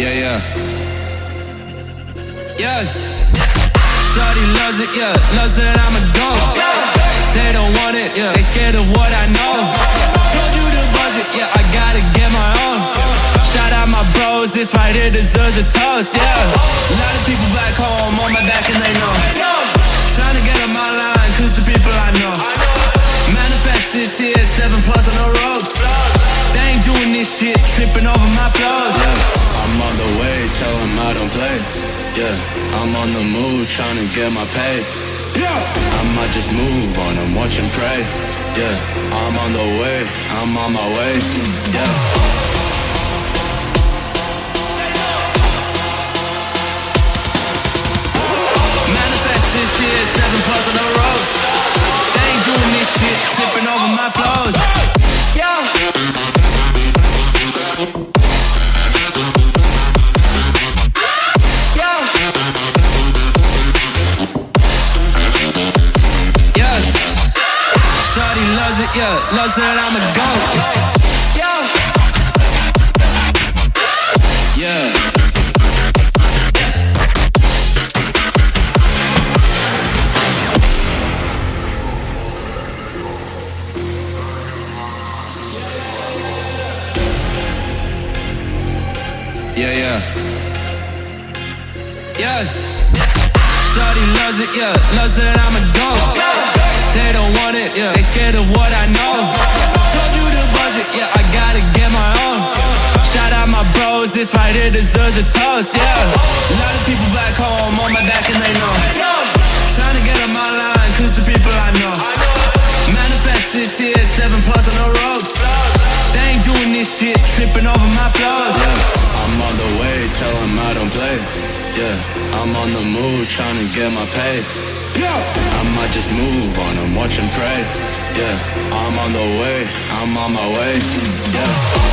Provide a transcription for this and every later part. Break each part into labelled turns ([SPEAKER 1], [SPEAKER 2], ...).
[SPEAKER 1] yeah. Yeah. Yeah. Shorty loves it, yeah. Loves that I'm a goat. They don't want it, yeah. They scared of what I know. Told you the budget, yeah. I gotta get my own. Shout out my bros, this right here deserves a toast, yeah. A lot of people back home on my back and they know. Trying to get on my line, cause the people I know. Manifest this here, seven plus on the ropes. They ain't doing this shit, tripping over my flows.
[SPEAKER 2] Yeah, I'm on the way, tell them I don't play. Yeah, I'm on the move, trying to get my pay. Yeah, I might just move on and watch and pray. Yeah, I'm on the way, I'm on my way. Yeah.
[SPEAKER 1] Yeah. Loves that I'm a goat. Yeah. Yeah. Yeah, yeah. Yeah. Shorty loves it, yeah. Loves that I'm a goat. They don't want it, yeah. They scared of what I know. Told you the budget, yeah. I gotta get my own. Shout out my bros, this right here deserves a toast, yeah. A lot of people back home on my back and they know. Trying to get on my line, cause the people I know. Manifest this here, seven plus on the ropes. They ain't doing this shit, tripping over my flows.
[SPEAKER 2] Yeah, I'm on the way, tell them I don't play. Yeah, I'm on the move, trying to get my pay. Yeah. I might just move on and watch and pray. Yeah, I'm on the way, I'm on my way. Yeah.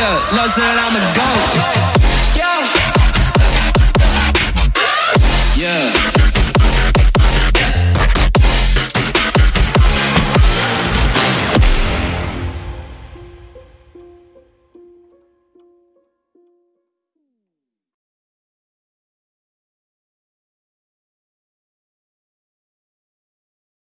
[SPEAKER 1] yeah, knows that I'm a goat. Yeah. Yeah.